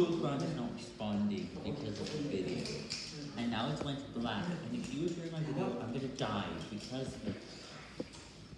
Google Chrome is not responding because of the video. And now it went black. And if you were my video, I'm gonna die because of